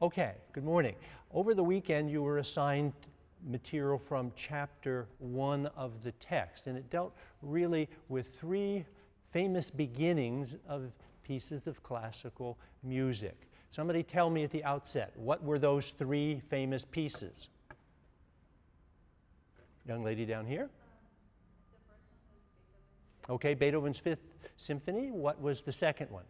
Okay, good morning. Over the weekend, you were assigned material from chapter one of the text, and it dealt really with three famous beginnings of pieces of classical music. Somebody tell me at the outset, what were those three famous pieces? Young lady down here. Okay, Beethoven's Fifth Symphony. What was the second one?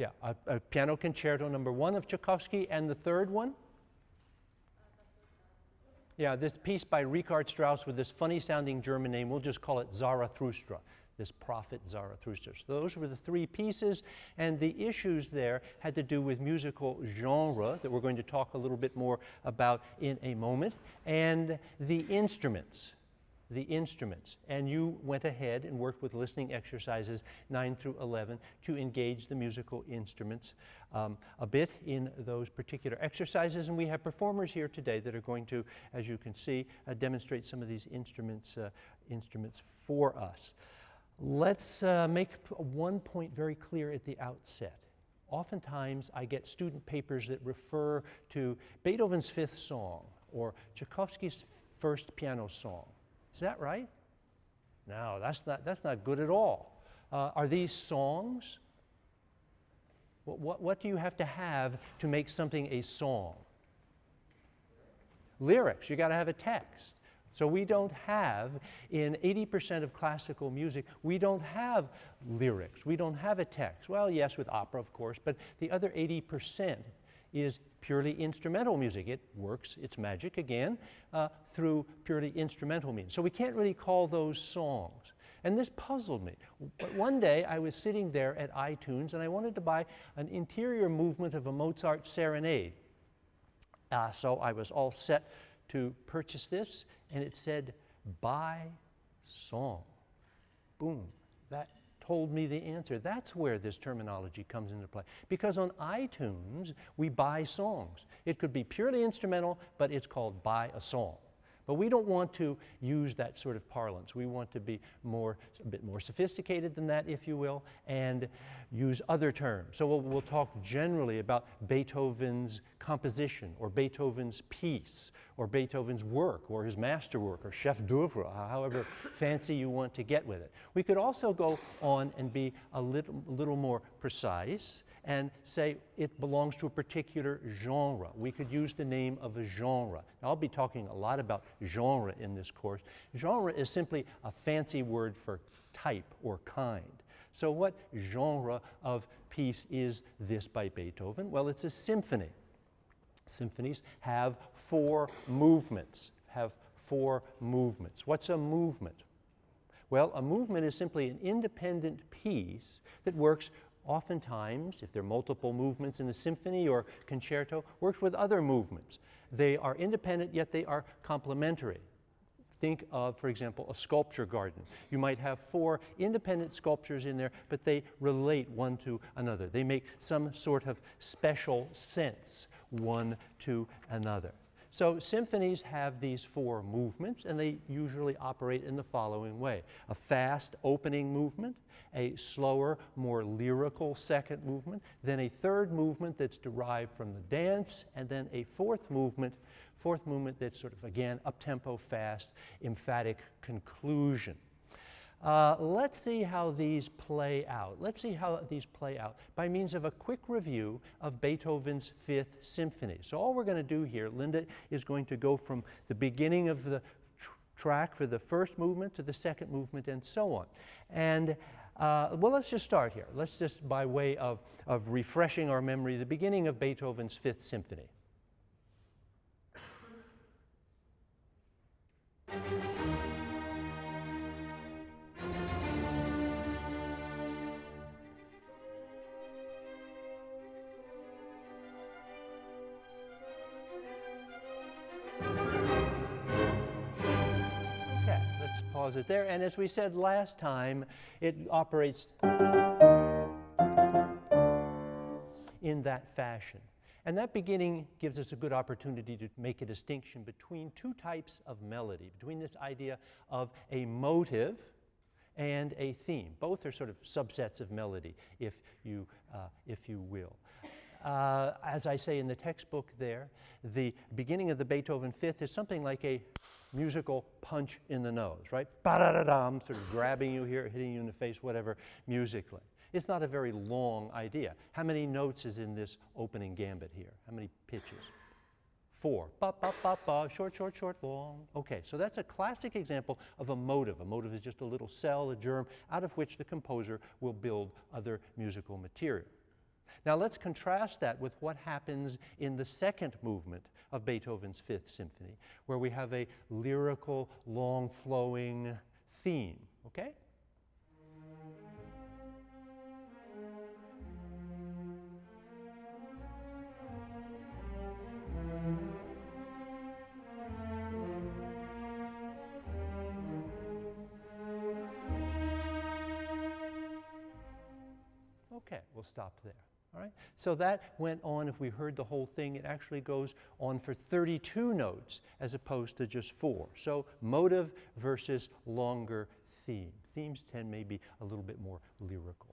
Yeah, a, a, piano concerto number one of Tchaikovsky, and the third one? Yeah, this piece by Richard Strauss with this funny sounding German name, we'll just call it Zarathustra, this prophet Zarathustra. So those were the three pieces, and the issues there had to do with musical genre that we're going to talk a little bit more about in a moment, and the instruments the instruments. And you went ahead and worked with listening exercises 9 through 11 to engage the musical instruments um, a bit in those particular exercises. And we have performers here today that are going to, as you can see, uh, demonstrate some of these instruments, uh, instruments for us. Let's uh, make one point very clear at the outset. Oftentimes, I get student papers that refer to Beethoven's fifth song or Tchaikovsky's first piano song is that right? No, that's not, that's not good at all. Uh, are these songs? What, what, what do you have to have to make something a song? Lyrics. You got to have a text. So we don't have, in 80% of classical music, we don't have lyrics. We don't have a text. Well, yes, with opera, of course, but the other 80% is purely instrumental music. It works its magic again uh, through purely instrumental means. So we can't really call those songs. And this puzzled me. But one day I was sitting there at iTunes and I wanted to buy an interior movement of a Mozart serenade. Uh, so I was all set to purchase this and it said, buy song. Boom. That told me the answer. That's where this terminology comes into play. Because on iTunes, we buy songs. It could be purely instrumental, but it's called buy a song. But we don't want to use that sort of parlance. We want to be more, a bit more sophisticated than that, if you will, and use other terms. So we'll, we'll talk generally about Beethoven's composition, or Beethoven's piece, or Beethoven's work, or his masterwork, or chef d'oeuvre, however fancy you want to get with it. We could also go on and be a little, little more precise and say it belongs to a particular genre. We could use the name of a genre. Now, I'll be talking a lot about genre in this course. Genre is simply a fancy word for type or kind. So what genre of piece is this by Beethoven? Well, it's a symphony. Symphonies have four movements, have four movements. What's a movement? Well, a movement is simply an independent piece that works oftentimes, if there are multiple movements in a symphony or concerto, works with other movements. They are independent, yet they are complementary. Think of, for example, a sculpture garden. You might have four independent sculptures in there, but they relate one to another. They make some sort of special sense one to another. So symphonies have these four movements, and they usually operate in the following way. A fast opening movement, a slower, more lyrical second movement, then a third movement that's derived from the dance, and then a fourth movement, fourth movement that's sort of, again, up-tempo, fast, emphatic conclusion. Uh, let's see how these play out. Let's see how these play out by means of a quick review of Beethoven's Fifth Symphony. So all we're going to do here, Linda is going to go from the beginning of the tr track for the first movement to the second movement and so on. And uh, well, let's just start here. Let's just, by way of, of refreshing our memory, the beginning of Beethoven's Fifth Symphony. There. And as we said last time, it operates in that fashion. And that beginning gives us a good opportunity to make a distinction between two types of melody, between this idea of a motive and a theme. Both are sort of subsets of melody, if you, uh, if you will. Uh, as I say in the textbook there, the beginning of the Beethoven Fifth is something like a musical punch in the nose, right? Ba-da-da-dum, sort of grabbing you here, hitting you in the face, whatever, musically. It's not a very long idea. How many notes is in this opening gambit here? How many pitches? Four. Ba, ba, ba, ba, short, short, short, long. Okay, so that's a classic example of a motive. A motive is just a little cell, a germ, out of which the composer will build other musical material. Now let's contrast that with what happens in the second movement of Beethoven's Fifth Symphony, where we have a lyrical, long flowing theme, okay? Okay, we'll stop there. Right? So that went on, if we heard the whole thing, it actually goes on for 32 notes as opposed to just four. So motive versus longer theme. Themes tend maybe a little bit more lyrical.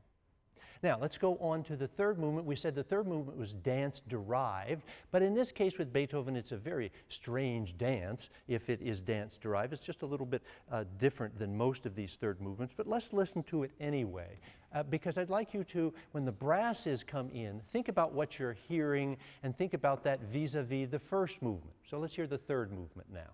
Now, let's go on to the third movement. We said the third movement was dance derived, but in this case with Beethoven, it's a very strange dance if it is dance derived. It's just a little bit uh, different than most of these third movements, but let's listen to it anyway, uh, because I'd like you to, when the brasses come in, think about what you're hearing and think about that vis a vis the first movement. So let's hear the third movement now.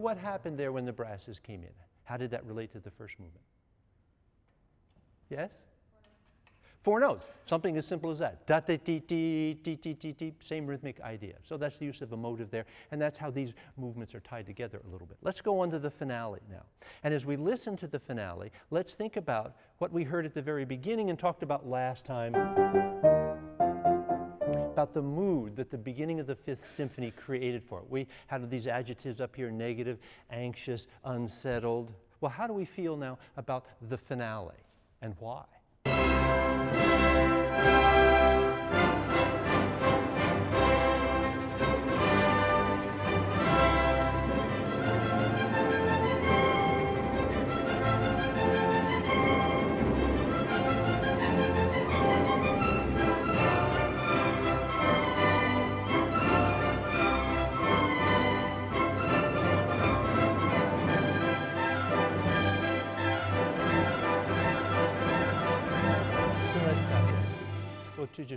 What happened there when the brasses came in? How did that relate to the first movement? Yes? Four notes, something as simple as that. Da, da, dee, dee, dee, dee, dee, dee, same rhythmic idea. So that's the use of a motive there, and that's how these movements are tied together a little bit. Let's go on to the finale now. And as we listen to the finale, let's think about what we heard at the very beginning and talked about last time about the mood that the beginning of the Fifth Symphony created for it. We have these adjectives up here negative, anxious, unsettled. Well, how do we feel now about the finale and why?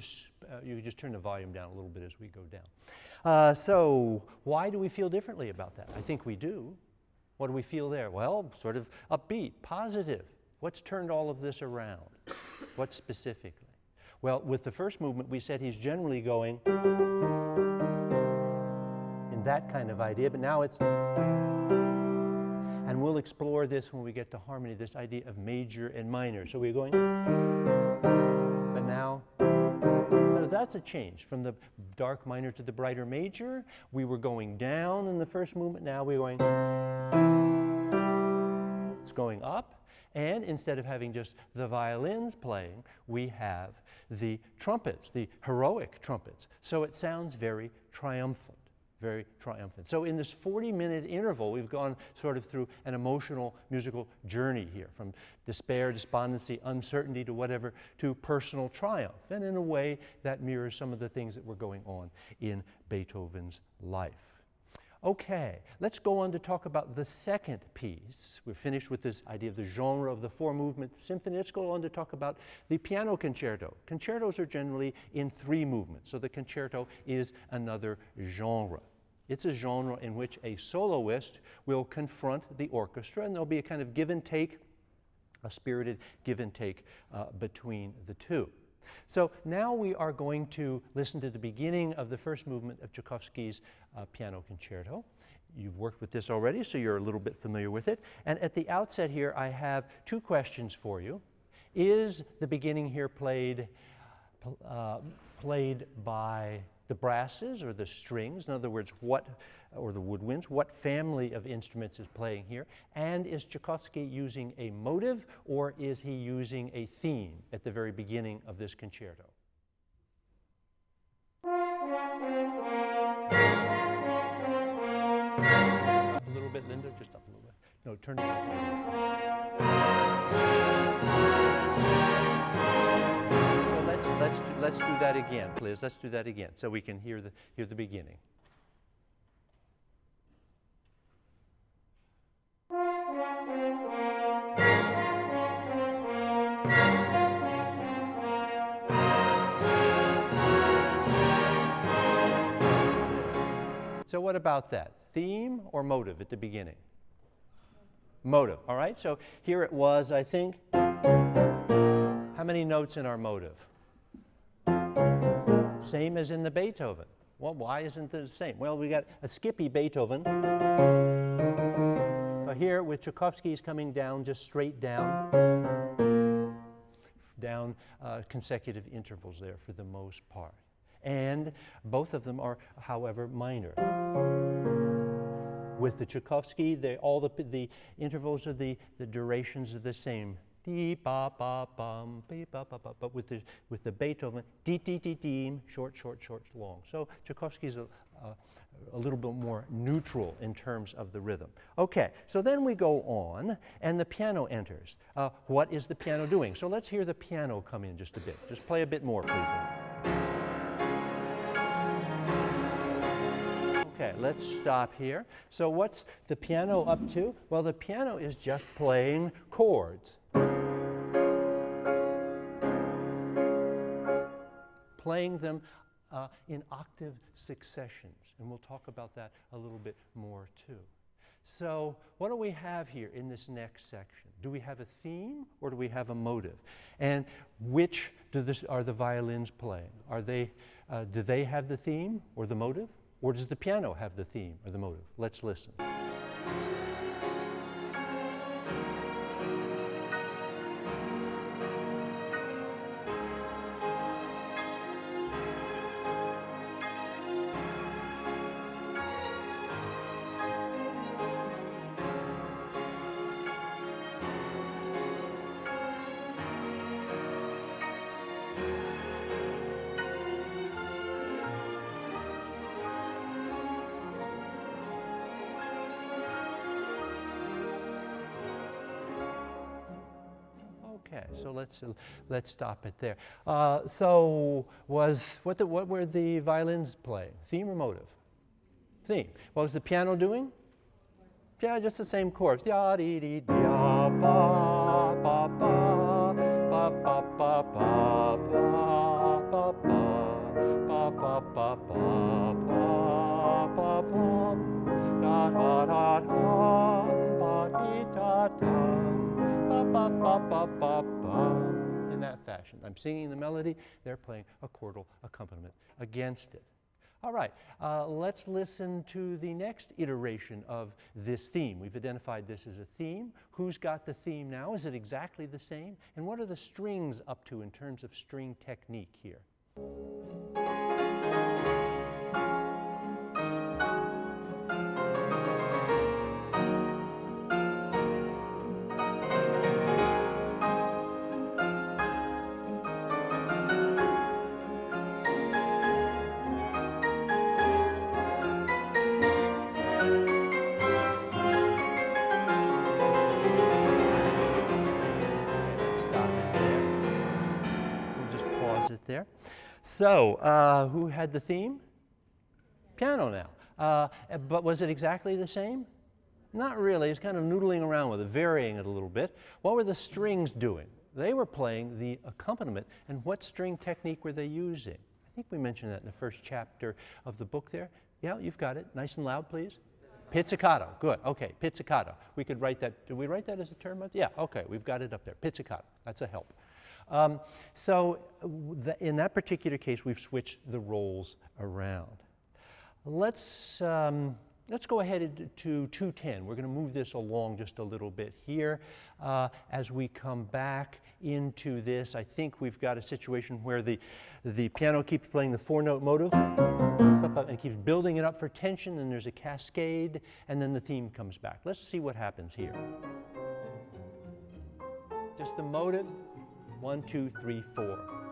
Just, uh, you just turn the volume down a little bit as we go down. Uh, so why do we feel differently about that? I think we do. What do we feel there? Well, sort of upbeat, positive. What's turned all of this around? What specifically? Well, with the first movement, we said he's generally going in that kind of idea, but now it's, and we'll explore this when we get to harmony, this idea of major and minor. So we're going, but now that's a change from the dark minor to the brighter major. We were going down in the first movement, now we're going, it's going up. And instead of having just the violins playing, we have the trumpets, the heroic trumpets. So it sounds very triumphant very triumphant. So in this 40 minute interval, we've gone sort of through an emotional musical journey here from despair, despondency, uncertainty to whatever to personal triumph. And in a way that mirrors some of the things that were going on in Beethoven's life. Okay, let's go on to talk about the second piece. We're finished with this idea of the genre of the four movement symphony. Let's go on to talk about the piano concerto. Concertos are generally in three movements, so the concerto is another genre. It's a genre in which a soloist will confront the orchestra, and there'll be a kind of give and take, a spirited give and take uh, between the two. So now we are going to listen to the beginning of the first movement of Tchaikovsky's uh, piano concerto. You've worked with this already, so you're a little bit familiar with it. And at the outset here, I have two questions for you. Is the beginning here played, uh, played by the brasses or the strings? In other words, what, or the woodwinds, what family of instruments is playing here? And is Tchaikovsky using a motive or is he using a theme at the very beginning of this concerto? A little bit, Linda, just up a little bit. No, turn it up. Let's, do, let's do that again, please. Let's do that again so we can hear the, hear the beginning. So what about that? Theme or motive at the beginning? Motive, all right? So here it was, I think. How many notes in our motive? Same as in the Beethoven. Well, why isn't it the same? Well, we got a skippy Beethoven. But here with Tchaikovsky, coming down, just straight down. Down uh, consecutive intervals there for the most part and both of them are, however, minor. With the Tchaikovsky, they, all the, the intervals of the, the durations are the same. Dee, ba, ba, bum, ba, ba, ba. But with the, with the Beethoven, dee, dee, dee, dee, short, short, short, long. So Tchaikovsky's a, a, a little bit more neutral in terms of the rhythm. Okay, so then we go on, and the piano enters. Uh, what is the piano doing? So let's hear the piano come in just a bit. Just play a bit more, please. Okay, let's stop here. So what's the piano up to? Well, the piano is just playing chords. Playing them uh, in octave successions, and we'll talk about that a little bit more too. So what do we have here in this next section? Do we have a theme or do we have a motive? And which this, are the violins playing? Are they, uh, do they have the theme or the motive? Or does the piano have the theme or the motive? Let's listen. So let's uh, stop it there. Uh, so was what the, what were the violins playing? Theme or motive? Theme. What was the piano doing? Yeah, just the same chords. Ya ba ba ba ba ba ba ba ba ba ba ba ba ba ba ba ba ba. I'm singing the melody, they're playing a chordal accompaniment against it. All right, uh, let's listen to the next iteration of this theme. We've identified this as a theme. Who's got the theme now? Is it exactly the same? And what are the strings up to in terms of string technique here? So, uh, who had the theme? Piano now. Uh, but was it exactly the same? Not really. It's kind of noodling around with it, varying it a little bit. What were the strings doing? They were playing the accompaniment. And what string technique were they using? I think we mentioned that in the first chapter of the book there. Yeah, you've got it. Nice and loud, please. Pizzicato. Good. Okay, pizzicato. We could write that. Did we write that as a term? Yeah, okay. We've got it up there. Pizzicato. That's a help. Um, so in that particular case, we've switched the roles around. Let's, um, let's go ahead to 210. We're going to move this along just a little bit here. Uh, as we come back into this, I think we've got a situation where the, the piano keeps playing the four-note motive and keeps building it up for tension, and there's a cascade, and then the theme comes back. Let's see what happens here. Just the motive, one, two, three, four.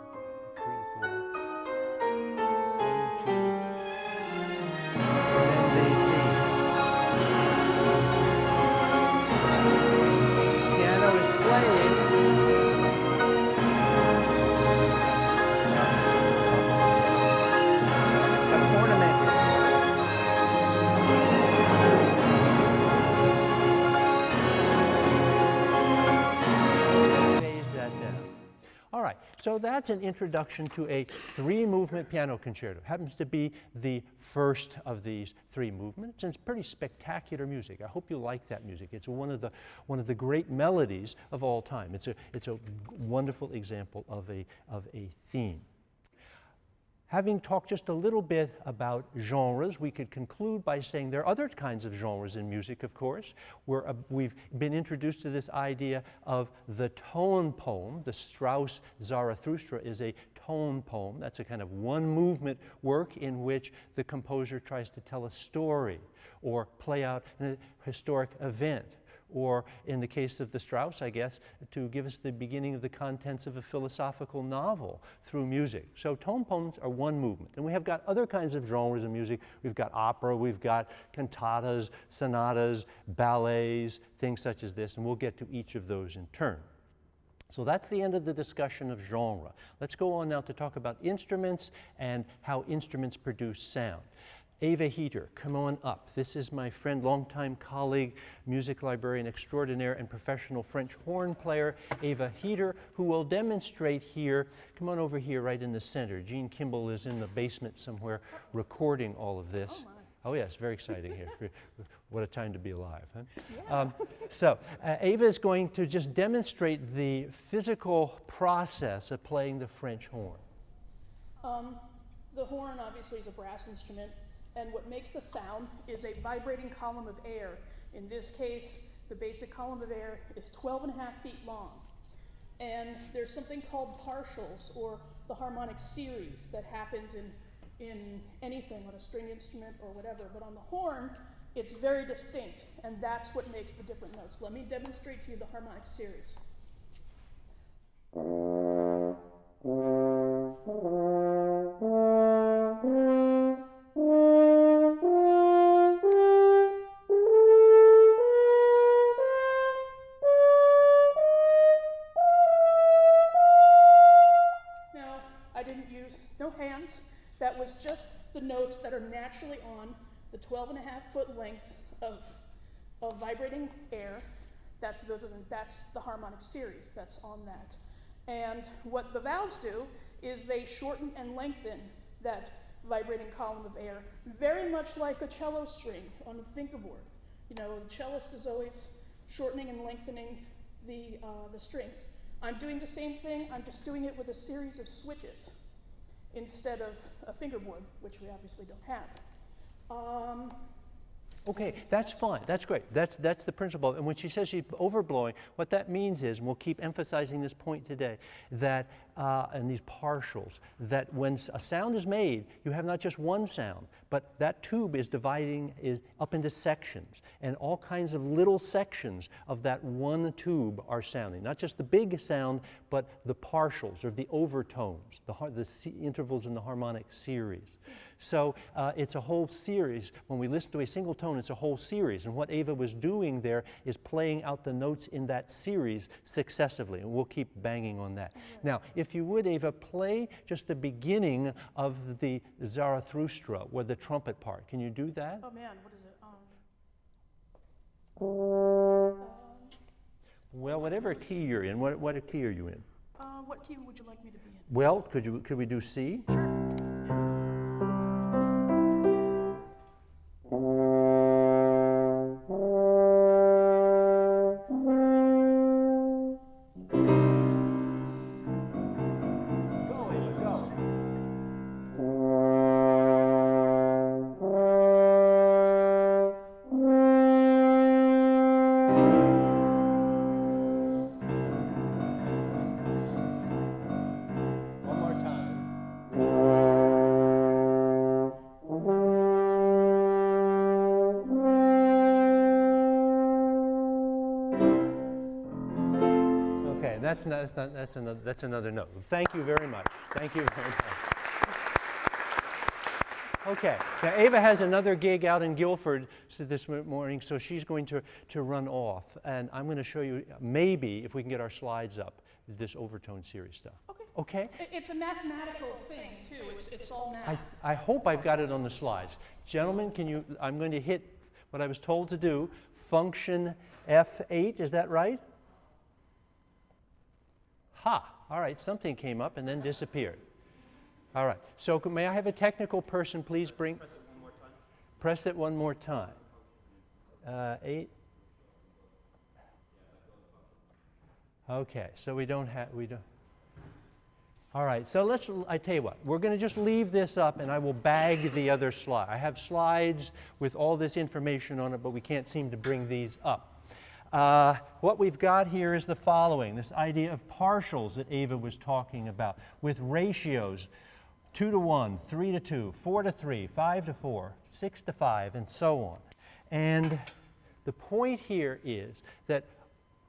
So that's an introduction to a three-movement piano concerto. Happens to be the first of these three movements, and it's pretty spectacular music. I hope you like that music. It's one of the, one of the great melodies of all time. It's a, it's a wonderful example of a, of a theme. Having talked just a little bit about genres, we could conclude by saying there are other kinds of genres in music, of course. We're, uh, we've been introduced to this idea of the tone poem. The Strauss Zarathustra is a tone poem. That's a kind of one movement work in which the composer tries to tell a story or play out a historic event or in the case of the Strauss, I guess, to give us the beginning of the contents of a philosophical novel through music. So tone poems are one movement. And we have got other kinds of genres of music. We've got opera, we've got cantatas, sonatas, ballets, things such as this, and we'll get to each of those in turn. So that's the end of the discussion of genre. Let's go on now to talk about instruments and how instruments produce sound. Eva Heater, come on up. This is my friend, longtime colleague, music librarian extraordinaire and professional French horn player, Eva Heater, who will demonstrate here. Come on over here right in the center. Gene Kimball is in the basement somewhere recording all of this. Oh, oh yes, very exciting here. what a time to be alive. Huh? Yeah. Um, so uh, Eva is going to just demonstrate the physical process of playing the French horn. Um, the horn obviously is a brass instrument and what makes the sound is a vibrating column of air. In this case, the basic column of air is 12 and a half feet long. And there's something called partials, or the harmonic series, that happens in, in anything, on a string instrument or whatever. But on the horn, it's very distinct, and that's what makes the different notes. Let me demonstrate to you the harmonic series. 12 and a half foot length of, of vibrating air. That's, those are the, that's the harmonic series that's on that. And what the valves do is they shorten and lengthen that vibrating column of air, very much like a cello string on a fingerboard. You know, the cellist is always shortening and lengthening the, uh, the strings. I'm doing the same thing, I'm just doing it with a series of switches instead of a fingerboard, which we obviously don't have. Um, Okay, that's fine. That's great. That's, that's the principle. And when she says she's overblowing, what that means is, and we'll keep emphasizing this point today, that, uh, and these partials, that when a sound is made, you have not just one sound, but that tube is dividing is up into sections. And all kinds of little sections of that one tube are sounding. Not just the big sound, but the partials or the overtones, the, the intervals in the harmonic series. So uh, it's a whole series. When we listen to a single tone, it's a whole series. And what Ava was doing there is playing out the notes in that series successively. And we'll keep banging on that. Now, if you would, Ava, play just the beginning of the Zarathustra, or the trumpet part. Can you do that? Oh, man, what is it? Um, well, whatever key you're in, what, what key are you in? Uh, what key would you like me to be in? Well, could, you, could we do C? Sure. That's not, that's not, that's another, that's another note. Thank you very much. Thank you very much. Okay, now Ava has another gig out in Guilford this morning, so she's going to, to run off. And I'm going to show you, maybe, if we can get our slides up, this overtone series stuff. Okay. Okay? It's a mathematical thing, too. It's, it's all I, math. I hope I've got it on the slides. Gentlemen, can you, I'm going to hit what I was told to do, function F8, is that right? Ha, all right, something came up and then disappeared. All right, so may I have a technical person please bring? Press it one more time. Press it one more time. Uh, eight. Okay, so we don't have, we don't. All right, so let's, I tell you what, we're going to just leave this up and I will bag the other slide. I have slides with all this information on it, but we can't seem to bring these up. Uh, what we've got here is the following this idea of partials that Ava was talking about with ratios 2 to 1, 3 to 2, 4 to 3, 5 to 4, 6 to 5, and so on. And the point here is that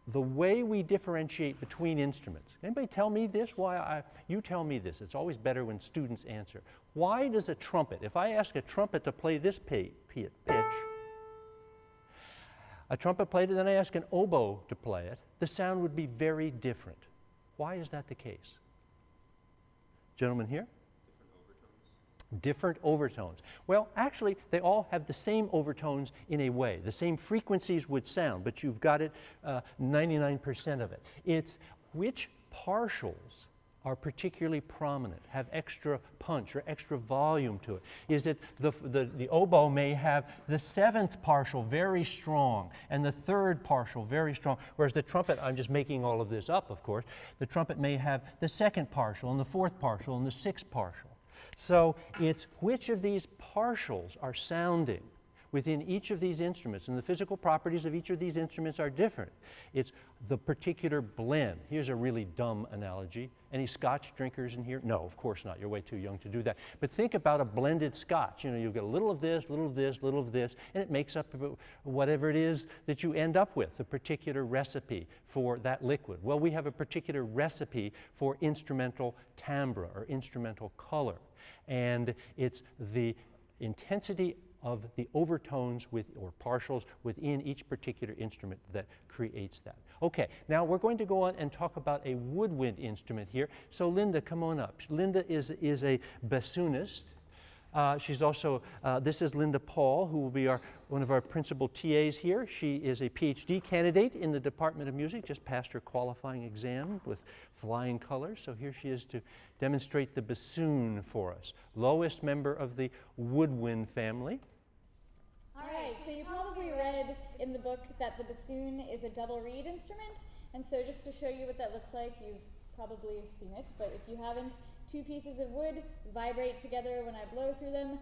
the way we differentiate between instruments. Anybody tell me this? Why I, you tell me this. It's always better when students answer. Why does a trumpet, if I ask a trumpet to play this pi- pi- pitch, a trumpet played it, then I ask an oboe to play it, the sound would be very different. Why is that the case? Gentlemen here? different overtones. Different overtones. Well, actually, they all have the same overtones in a way. The same frequencies would sound, but you've got it uh, 99% of it. It's which partials are particularly prominent, have extra punch or extra volume to it. Is it the, the, the oboe may have the seventh partial very strong and the third partial very strong, whereas the trumpet, I'm just making all of this up, of course, the trumpet may have the second partial and the fourth partial and the sixth partial. So it's which of these partials are sounding within each of these instruments, and the physical properties of each of these instruments are different. It's the particular blend. Here's a really dumb analogy. Any scotch drinkers in here? No, of course not. You're way too young to do that. But think about a blended scotch. You know, you get a little of this, little of this, little of this, and it makes up whatever it is that you end up with, a particular recipe for that liquid. Well, we have a particular recipe for instrumental timbre or instrumental color. And it's the intensity of the overtones with, or partials within each particular instrument that creates that. Okay, now we're going to go on and talk about a woodwind instrument here. So Linda, come on up. Linda is, is a bassoonist. Uh, she's also, uh, this is Linda Paul, who will be our, one of our principal TAs here. She is a PhD candidate in the Department of Music, just passed her qualifying exam with flying colors. So here she is to demonstrate the bassoon for us. Lowest member of the woodwind family. Right, so you probably read in the book that the bassoon is a double reed instrument. And so, just to show you what that looks like, you've probably seen it, but if you haven't, two pieces of wood vibrate together when I blow through them.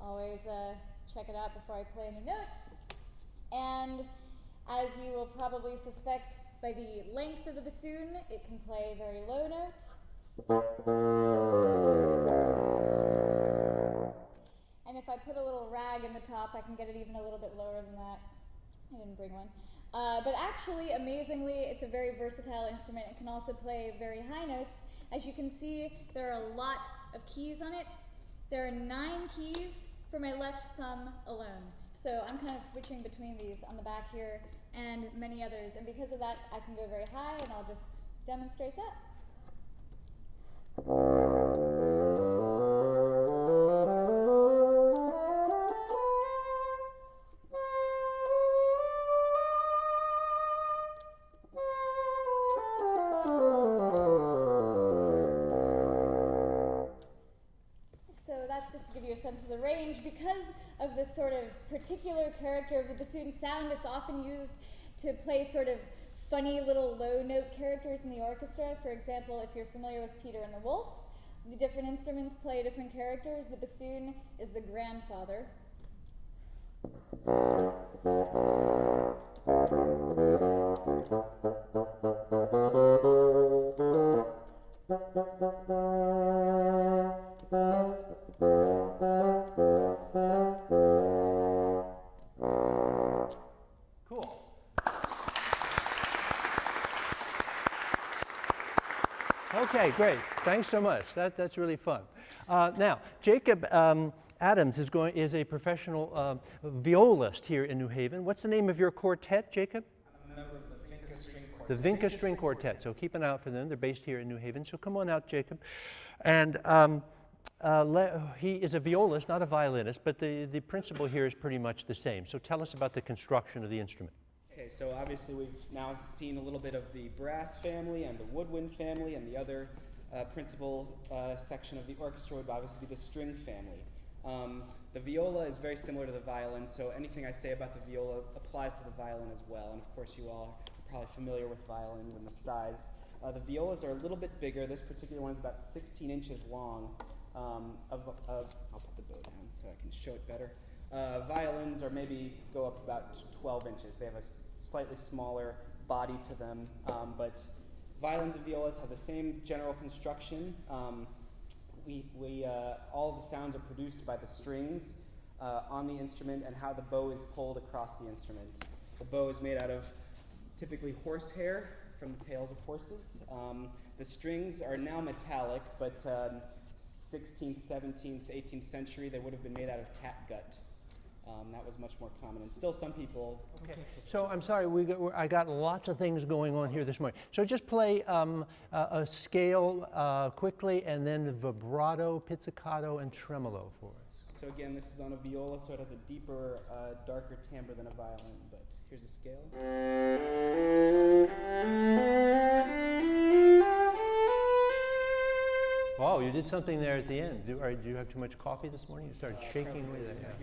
Always uh, check it out before I play any notes. And as you will probably suspect by the length of the bassoon, it can play very low notes. I put a little rag in the top, I can get it even a little bit lower than that. I didn't bring one. Uh, but actually, amazingly, it's a very versatile instrument. It can also play very high notes. As you can see, there are a lot of keys on it. There are nine keys for my left thumb alone. So I'm kind of switching between these on the back here and many others. And because of that, I can go very high, and I'll just demonstrate that. This sort of particular character of the bassoon sound, it's often used to play sort of funny little low note characters in the orchestra. For example, if you're familiar with Peter and the Wolf, the different instruments play different characters. The bassoon is the grandfather. Okay, great. Thanks so much. That, that's really fun. Uh, now, Jacob um, Adams is, going, is a professional um violist here in New Haven. What's the name of your quartet, Jacob? I'm a member of the Vinca String Quartet. The. Vinca String Quartet. So keep an eye out for them. They're based here in New Haven. So come on out, Jacob. And um, uh, he is a violist, not a violinist, but the, the principle here is pretty much the same. So tell us about the construction of the instrument. Okay, so obviously we've now seen a little bit of the brass family and the woodwind family, and the other uh, principal uh, section of the orchestra would obviously be the string family. Um, the viola is very similar to the violin, so anything I say about the viola applies to the violin as well. And of course, you all are probably familiar with violins and the size. Uh, the violas are a little bit bigger. This particular one is about 16 inches long. Um, of, of, I'll put the bow down so I can show it better. Uh, violins are maybe go up about 12 inches. They have a slightly smaller body to them, um, but violins and violas have the same general construction. Um, we, we, uh, all the sounds are produced by the strings uh, on the instrument and how the bow is pulled across the instrument. The bow is made out of typically horsehair from the tails of horses. Um, the strings are now metallic, but um, 16th, 17th, 18th century, they would have been made out of catgut. Um, that was much more common, and still some people. Okay. So I'm sorry, we got, I got lots of things going on here this morning. So just play um, a, a scale uh, quickly and then vibrato, pizzicato, and tremolo for us. So again, this is on a viola, so it has a deeper, uh, darker timbre than a violin. But here's a scale. Wow, you did something there at the end. Do, are, do you have too much coffee this morning? You started shaking away there.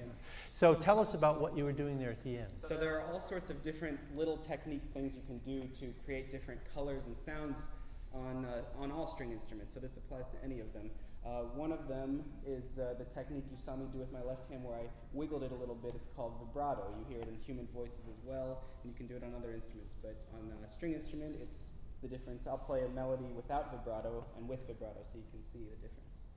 Yeah, yeah. again, So tell us about what you were doing there at the end. So there are all sorts of different little technique things you can do to create different colors and sounds on, uh, on all string instruments. So this applies to any of them. Uh, one of them is uh, the technique you saw me do with my left hand where I wiggled it a little bit. It's called vibrato. You hear it in human voices as well, and you can do it on other instruments. But on a string instrument, it's, it's the difference. I'll play a melody without vibrato and with vibrato so you can see the difference.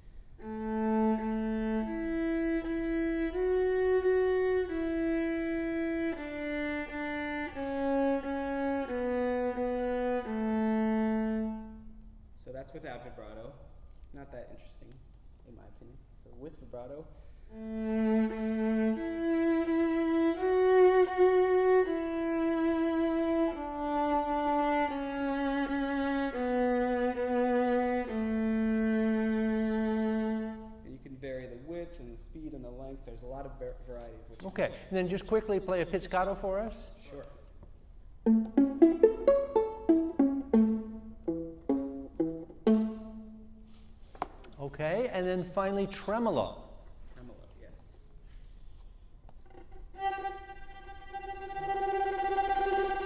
Not that interesting, in my opinion. So with vibrato. And you can vary the width and the speed and the length. There's a lot of variety. Okay, and then just quickly play a pizzicato for us. Finally tremolo. Tremolo, yes.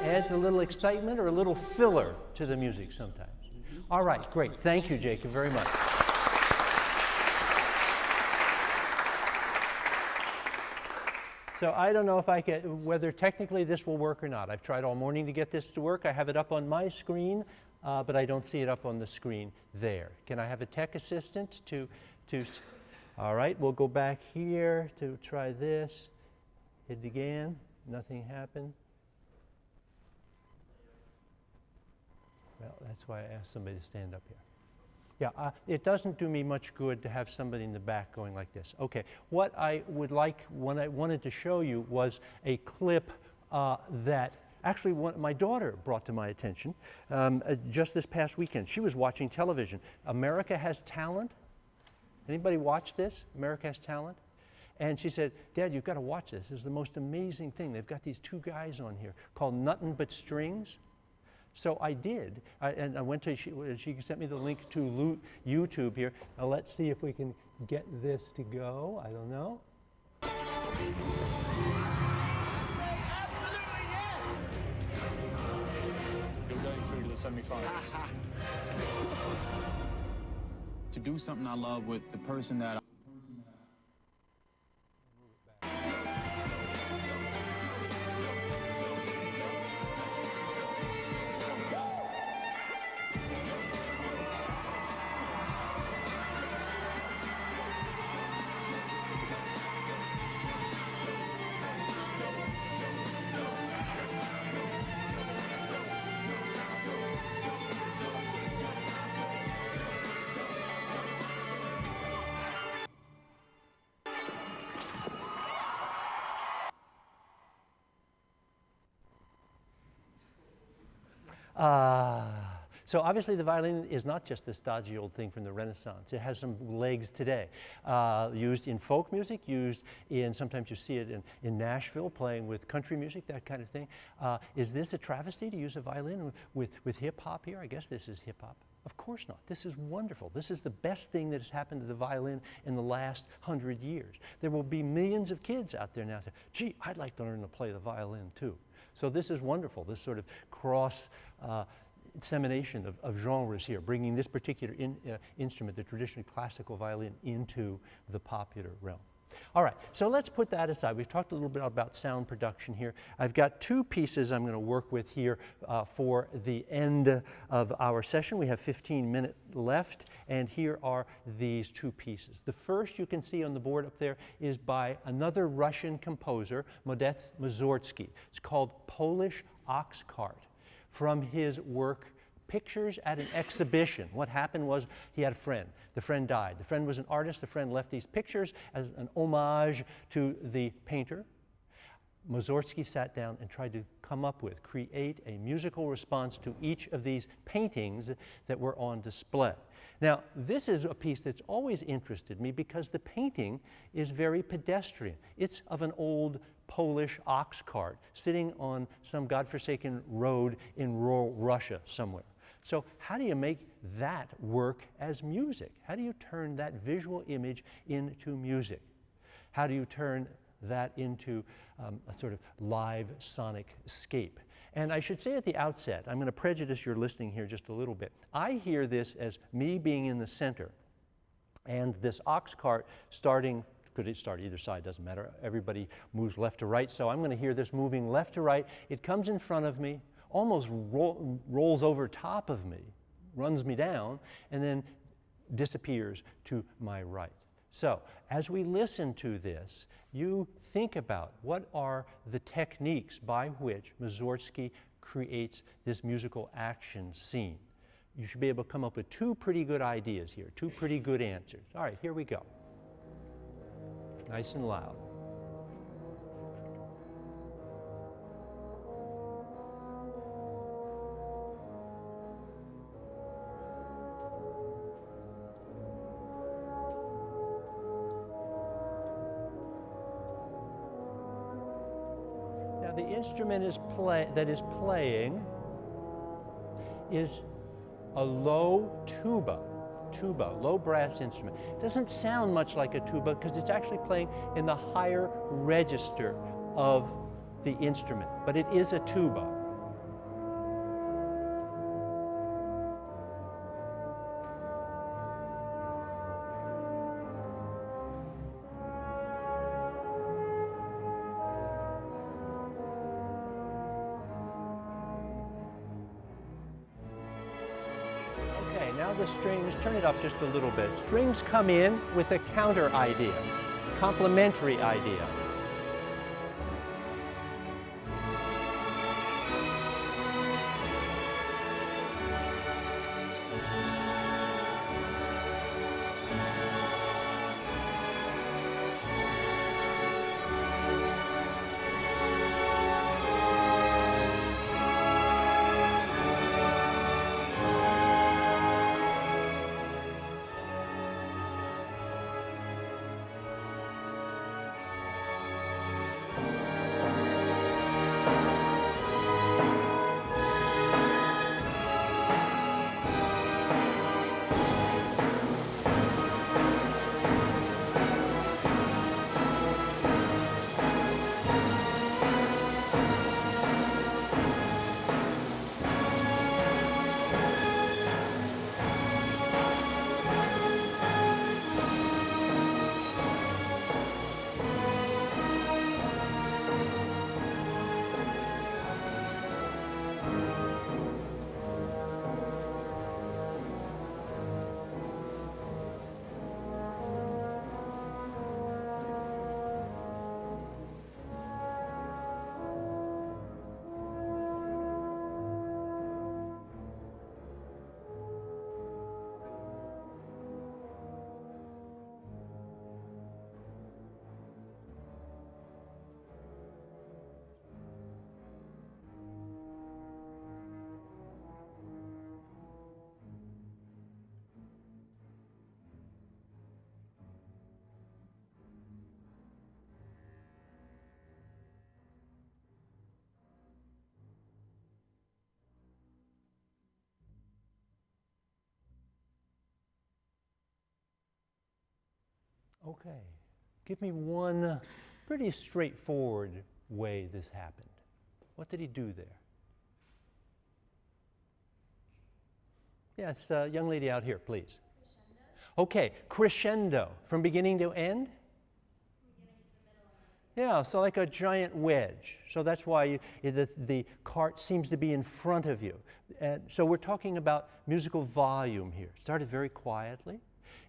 Adds a little excitement or a little filler to the music sometimes. All right, great. Thank you, Jacob, very much. So I don't know if I can, whether technically this will work or not. I've tried all morning to get this to work. I have it up on my screen, uh, but I don't see it up on the screen there. Can I have a tech assistant to, s- all right, we'll go back here to try this. It again, nothing happened. Well, that's why I asked somebody to stand up here. Yeah, uh, it doesn't do me much good to have somebody in the back going like this. Okay, what I would like, what I wanted to show you was a clip uh, that actually one, my daughter brought to my attention um, uh, just this past weekend. She was watching television. America Has Talent. Anybody watch this? America Has Talent? And she said, Dad, you've got to watch this. This is the most amazing thing. They've got these two guys on here called Nothing But Strings. So I did, I, and I went to, she, she sent me the link to YouTube here. Now let's see if we can get this to go. I don't know. You're going through to the. to do something I love with the person that I Ah. So obviously the violin is not just this dodgy old thing from the Renaissance. It has some legs today. Uh, used in folk music, used in, sometimes you see it in, in Nashville playing with country music, that kind of thing. Uh, is this a travesty to use a violin with, with hip hop here? I guess this is hip hop. Of course not. This is wonderful. This is the best thing that has happened to the violin in the last hundred years. There will be millions of kids out there now say, gee, I'd like to learn to play the violin too. So this is wonderful, this sort of cross uh, dissemination of, of, genres here, bringing this particular in, uh, instrument, the traditionally classical violin, into the popular realm. All right, so let's put that aside. We've talked a little bit about sound production here. I've got two pieces I'm going to work with here uh, for the end of our session. We have 15 minutes left, and here are these two pieces. The first you can see on the board up there is by another Russian composer, Modest Mussorgsky. It's called Polish Ox Cart from his work pictures at an exhibition. What happened was he had a friend. The friend died. The friend was an artist. The friend left these pictures as an homage to the painter. Mussorgsky sat down and tried to come up with, create a musical response to each of these paintings that were on display. Now, this is a piece that's always interested me because the painting is very pedestrian. It's of an old Polish ox cart sitting on some godforsaken road in rural Russia somewhere. So how do you make that work as music? How do you turn that visual image into music? How do you turn that into um, a sort of live sonic scape? And I should say at the outset, I'm going to prejudice your listening here just a little bit. I hear this as me being in the center and this ox cart starting could it start either side doesn't matter everybody moves left to right so i'm going to hear this moving left to right it comes in front of me almost ro rolls over top of me, runs me down, and then disappears to my right. So, as we listen to this, you think about what are the techniques by which Mussorgsky creates this musical action scene. You should be able to come up with two pretty good ideas here, two pretty good answers. All right, here we go. Nice and loud. Play, that is playing is a low tuba, tuba, low brass instrument. It doesn't sound much like a tuba because it's actually playing in the higher register of the instrument, but it is a tuba. Turn it up just a little bit. Strings come in with a counter idea, complementary idea. Okay. Give me one pretty straightforward way this happened. What did he do there? Yes, uh, young lady out here, please. Crescendo. Okay, crescendo from beginning to end? Yeah, so like a giant wedge. So that's why you, the, the cart seems to be in front of you. And so we're talking about musical volume here. It started very quietly.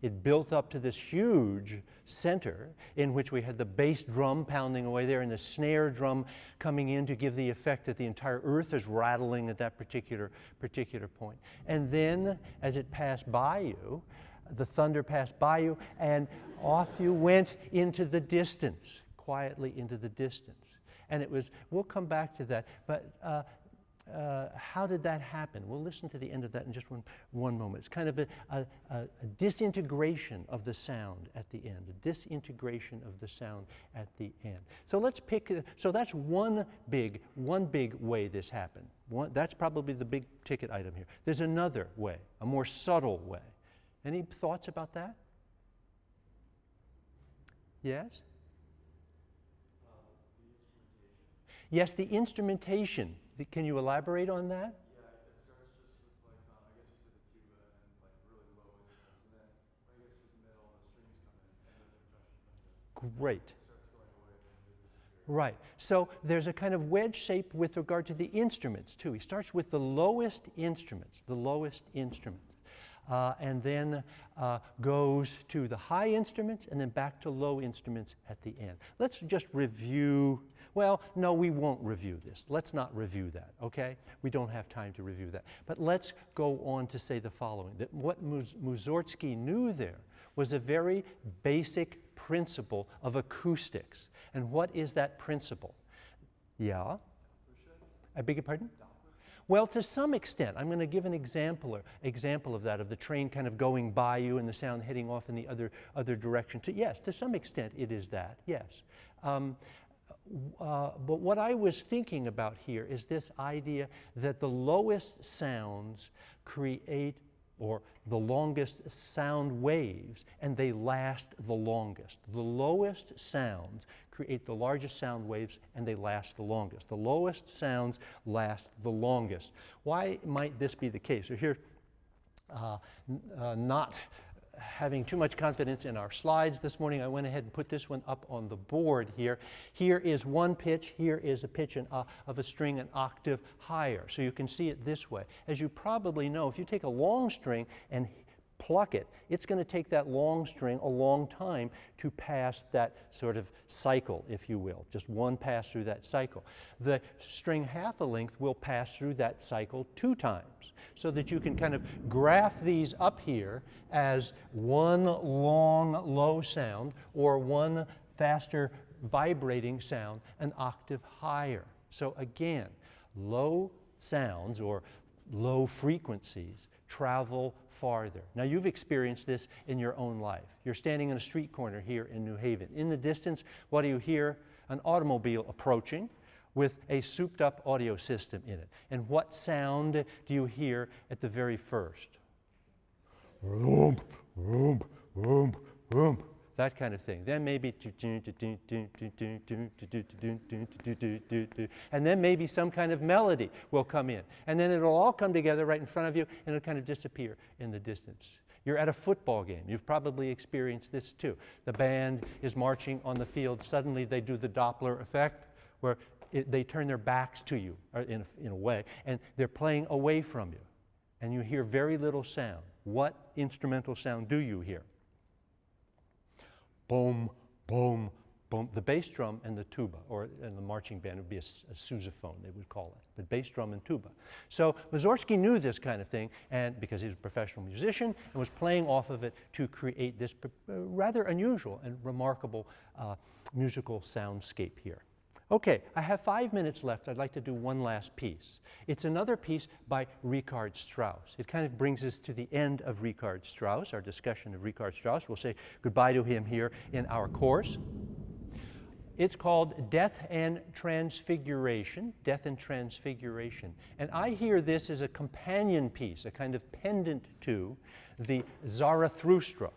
It built up to this huge center in which we had the bass drum pounding away there and the snare drum coming in to give the effect that the entire earth is rattling at that particular, particular point. And then as it passed by you, the thunder passed by you and off you went into the distance quietly into the distance. And it was, we'll come back to that, but uh, uh, how did that happen? We'll listen to the end of that in just one, one moment. It's kind of a, a, a, disintegration of the sound at the end, a disintegration of the sound at the end. So let's pick, so that's one big, one big way this happened. One, that's probably the big ticket item here. There's another way, a more subtle way. Any thoughts about that? Yes? Yes, the instrumentation. Can you elaborate on that? Yeah, it starts just with I guess the tuba and like really low and then the middle, the strings come in. Great. Right. So there's a kind of wedge shape with regard to the instruments, too. He starts with the lowest instruments, the lowest instruments, uh, and then uh, goes to the high instruments and then back to low instruments at the end. Let's just review. Well, no, we won't review this. Let's not review that, okay? We don't have time to review that. But let's go on to say the following that what Mus- Mussorgsky knew there was a very basic principle of acoustics. And what is that principle? Yeah? I beg your pardon? Well, to some extent, I'm going to give an example, example of that, of the train kind of going by you and the sound heading off in the other, other direction. Yes, to some extent it is that, yes. Um, uh, but what I was thinking about here is this idea that the lowest sounds create or the longest sound waves, and they last the longest. The lowest sounds create the largest sound waves, and they last the longest. The lowest sounds last the longest. Why might this be the case? So here, uh, uh, not having too much confidence in our slides this morning, I went ahead and put this one up on the board here. Here is one pitch, here is a pitch an, uh, of a string an octave higher. So you can see it this way. As you probably know, if you take a long string and pluck it, it's going to take that long string a long time to pass that sort of cycle, if you will, just one pass through that cycle. The string half a length will pass through that cycle two times, so that you can kind of graph these up here as one long low sound or one faster vibrating sound an octave higher. So again, low sounds or low frequencies travel farther. Now, you've experienced this in your own life. You're standing in a street corner here in New Haven. In the distance, what do you hear? An automobile approaching with a souped up audio system in it. And what sound do you hear at the very first? Vroom, vroom, vroom, vroom. That kind of thing. Then maybe, and then maybe some kind of melody will come in. And then it'll all come together right in front of you and it'll kind of disappear in the distance. You're at a football game. You've probably experienced this too. The band is marching on the field. Suddenly they do the Doppler effect where it, they turn their backs to you in, a, in a way and they're playing away from you. And you hear very little sound. What instrumental sound do you hear? boom, boom, boom. The bass drum and the tuba, or in the marching band it would be a sousaphone, they would call it, the bass drum and tuba. So Mussorgsky knew this kind of thing, and because he was a professional musician, and was playing off of it to create this uh, rather unusual and remarkable uh, musical soundscape here. Okay, I have five minutes left. I'd like to do one last piece. It's another piece by Richard Strauss. It kind of brings us to the end of Richard Strauss, our discussion of Richard Strauss. We'll say goodbye to him here in our course. It's called Death and Transfiguration. Death and Transfiguration. And I hear this as a companion piece, a kind of pendant to the Zarathustra,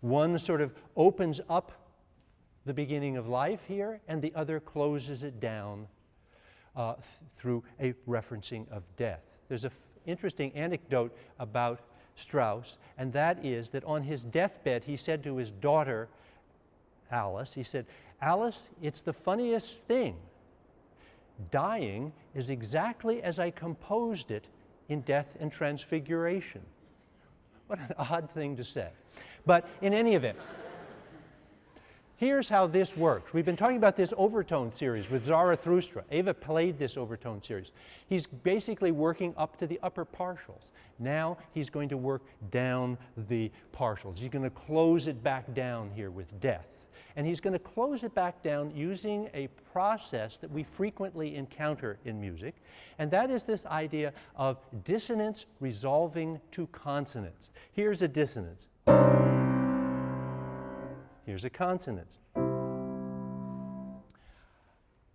One sort of opens up the beginning of life here, and the other closes it down uh, th- through a referencing of death. There's an interesting anecdote about Strauss, and that is that on his deathbed, he said to his daughter, Alice, he said, Alice, it's the funniest thing. Dying is exactly as I composed it in Death and Transfiguration. What an odd thing to say. But in any event, here's how this works. We've been talking about this overtone series with Zarathustra. Eva played this overtone series. He's basically working up to the upper partials. Now he's going to work down the partials. He's going to close it back down here with death. And he's going to close it back down using a process that we frequently encounter in music, and that is this idea of dissonance resolving to consonance. Here's a dissonance. Here's a consonance.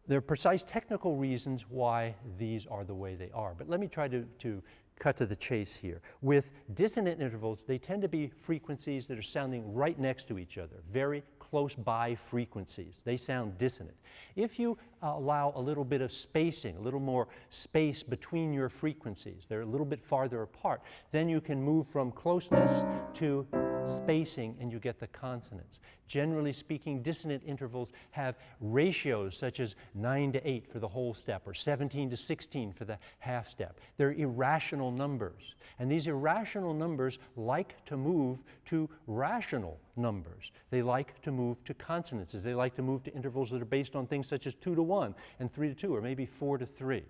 There are precise technical reasons why these are the way they are, but let me try to, to cut to the chase here. With dissonant intervals, they tend to be frequencies that are sounding right next to each other, very close by frequencies. They sound dissonant. If you uh, allow a little bit of spacing, a little more space between your frequencies, they're a little bit farther apart, then you can move from closeness to spacing and you get the consonants. Generally speaking, dissonant intervals have ratios such as 9 to 8 for the whole step or 17 to 16 for the half step. They're irrational numbers. And these irrational numbers like to move to rational numbers. They like to move to consonances. They like to move to intervals that are based on things such as 2 to 1 and 3 to 2 or maybe 4 to 3.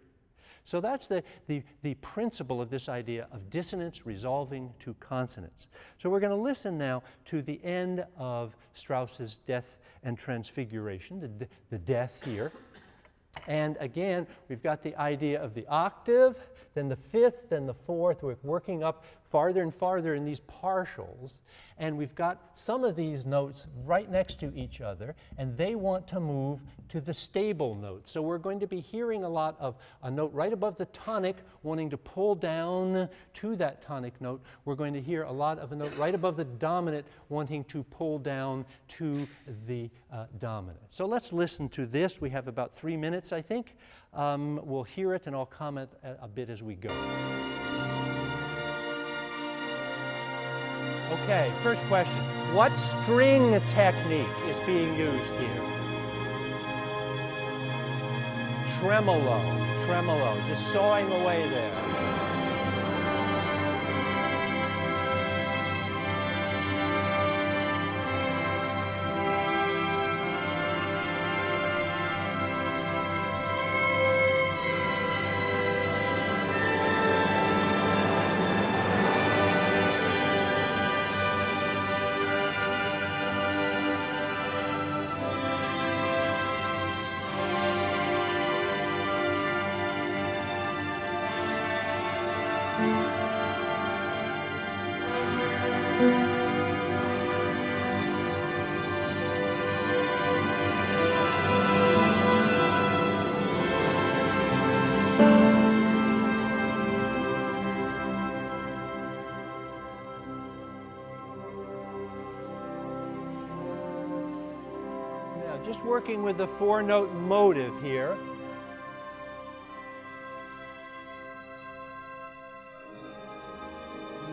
So that's the, the, the principle of this idea of dissonance resolving to consonance. So we're going to listen now to the end of Strauss's Death and Transfiguration, the, the death here. And again, we've got the idea of the octave, then the fifth, then the fourth. We're working up farther and farther in these partials. And we've got some of these notes right next to each other, and they want to move to the stable note. So we're going to be hearing a lot of a note right above the tonic wanting to pull down to that tonic note. We're going to hear a lot of a note right above the dominant wanting to pull down to the uh, dominant. So let's listen to this. We have about three minutes, I think. Um, we'll hear it, and I'll comment a, a bit as we go. Okay, first question. What string technique is being used here? Tremolo, tremolo, just sawing away there. Working with the four note motive here.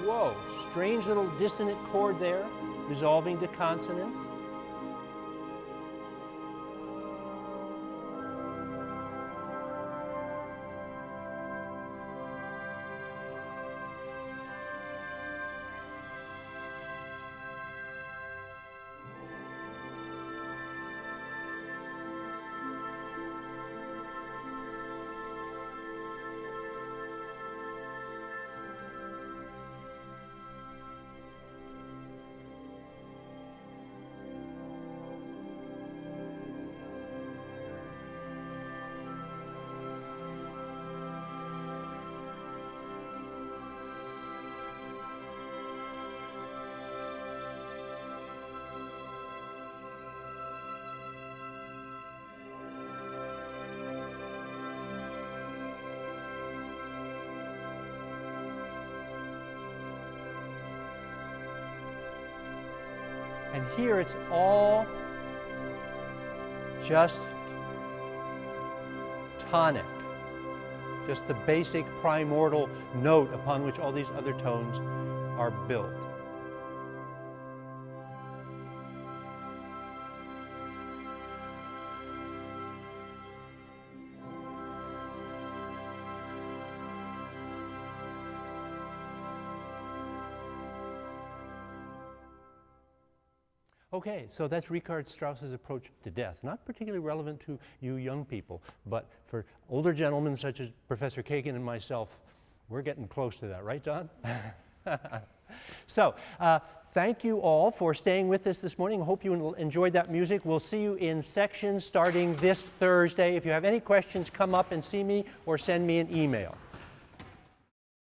Whoa, strange little dissonant chord there, resolving to consonants. Here it's all just tonic, just the basic primordial note upon which all these other tones are built. Okay, so that's Richard Strauss's approach to death. Not particularly relevant to you young people, but for older gentlemen such as Professor Kagan and myself, we're getting close to that, right, Don? so, uh, thank you all for staying with us this morning. Hope you enjoyed that music. We'll see you in sections starting this Thursday. If you have any questions, come up and see me or send me an email.